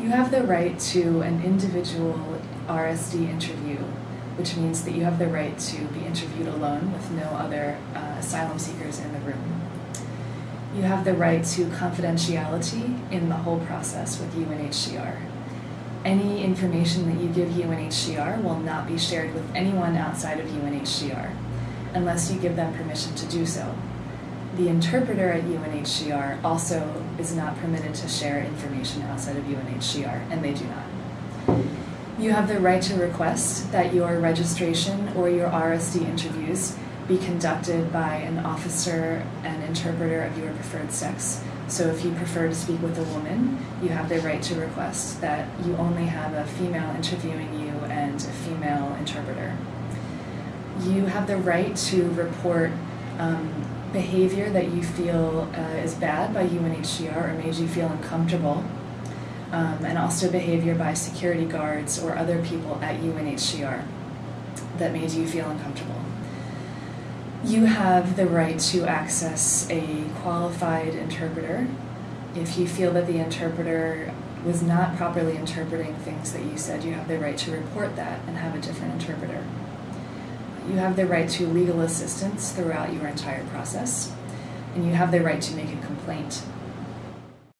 You have the right to an individual RSD interview, which means that you have the right to be interviewed alone with no other uh, asylum seekers in the room. You have the right to confidentiality in the whole process with UNHCR. Any information that you give UNHCR will not be shared with anyone outside of UNHCR unless you give them permission to do so. The interpreter at UNHCR also is not permitted to share information outside of UNHCR, and they do not. You have the right to request that your registration or your RSD interviews be conducted by an officer and interpreter of your preferred sex. So if you prefer to speak with a woman, you have the right to request that you only have a female interviewing you and a female interpreter. You have the right to report um, behavior that you feel uh, is bad by UNHCR or made you feel uncomfortable, um, and also behavior by security guards or other people at UNHCR that made you feel uncomfortable. You have the right to access a qualified interpreter if you feel that the interpreter was not properly interpreting things that you said, you have the right to report that and have a different interpreter. You have the right to legal assistance throughout your entire process, and you have the right to make a complaint